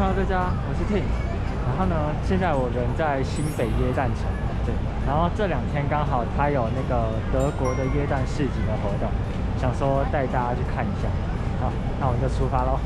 Hello，大家，我是 Tim。然后呢，现在我人在新北耶诞城，对。然后这两天刚好他有那个德国的耶诞市集的活动，想说带大家去看一下。好，那我们就出发喽。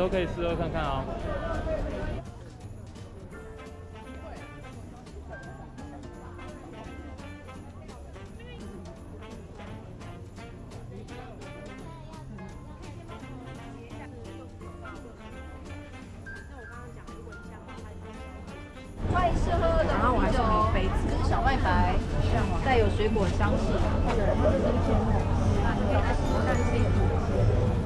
都可以试喝看看哦。欢迎试喝的，然后我还送你一杯子，这是小麦白，带有水果香气。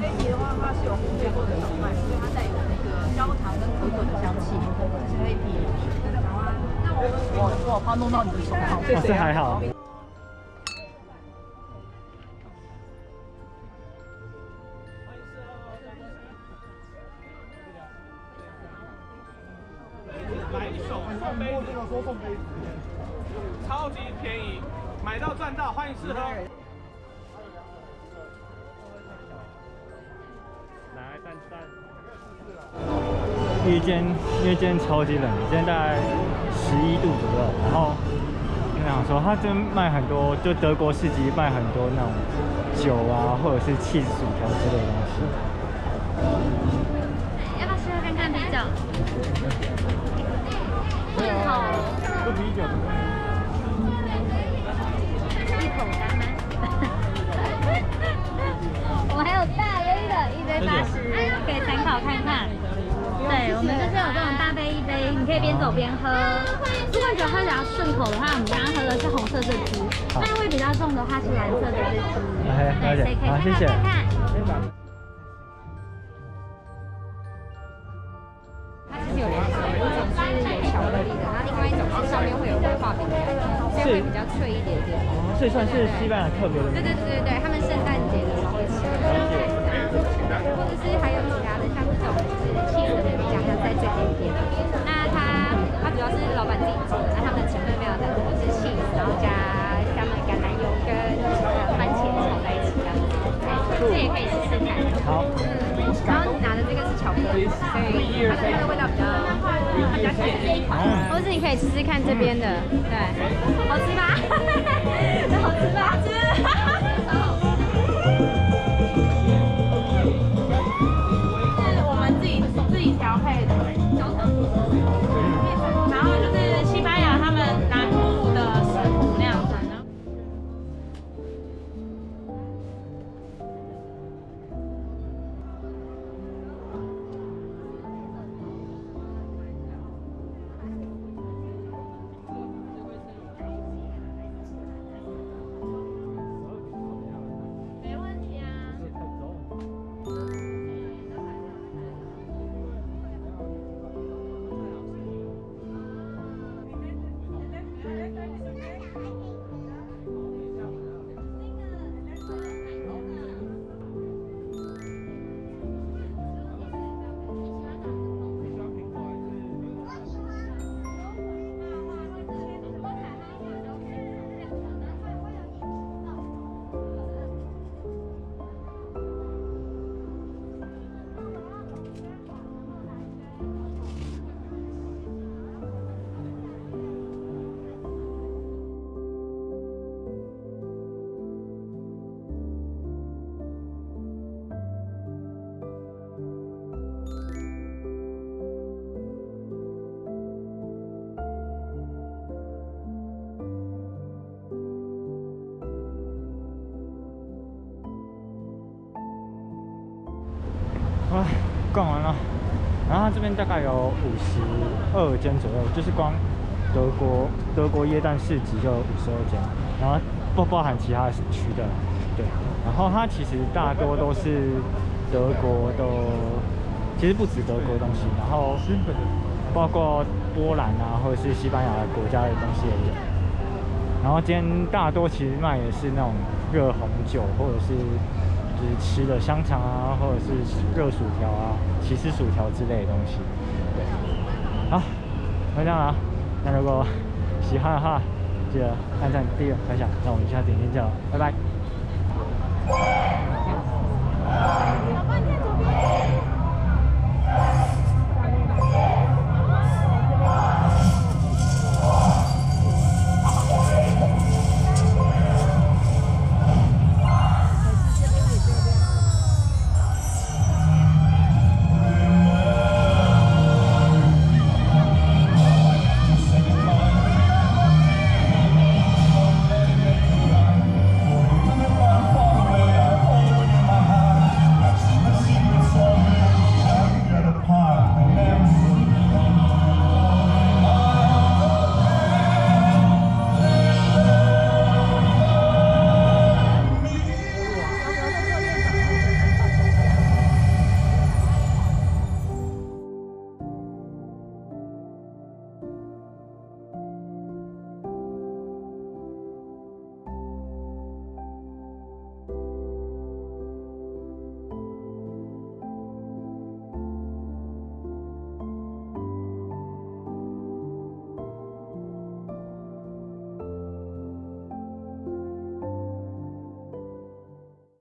黑啤的话，它是有烘焙过的小麦，所以它带有那个焦糖跟可可的香气，这是黑啤。好啊，那我我怕弄到你的手，好，哦，这还好。买一手送杯子，说送杯子，超级便宜，买到赚到，欢迎试喝。因为今天因为今天超级冷，今天大概十一度左右，然后我想说，他这边卖很多，就德国市集卖很多那种酒啊，或者是 cheese 薯条之类的东西。要不要试试看看啤酒？一口，喝啤酒。一口干吗？以边走边喝。如果你觉得喝比较顺口的话，我们刚刚喝的是红色这支，那味比较重的话是蓝色的这支。对，所以可以看看。它其实有两种，一种是有巧克力的，然后另外一种是上面会有威化饼干，这样会比较脆一点点。这算是西班牙特别的。对对对对对，他们圣诞节的时候会吃。或者是还有其他的，像这种就是气色的比较像在最边边。主要是老板自己做的，那他们的成分非常的多，是 cheese，然后加他们橄榄油跟番茄炒在一起这样子。这也可以试试看。好。嗯，然后你拿的这个是巧克力，所以它的那个味道比较比较甜。或是你可以试试看这边的，对，好吃吧？边大概有五十二间左右，就是光德国德国椰蛋市集就五十二间，然后不包含其他区的，对。然后它其实大多都是德国的，其实不止德国的东西，然后包括波兰啊或者是西班牙的国家的东西也有。然后今天大多其实卖的是那种热红酒或者是。吃的香肠啊，或者是热薯条啊、起司薯条之类的东西。对，好，就这样啦。那如果喜欢的话，记得按赞、订阅、分享。那我们下次影片见了，拜拜。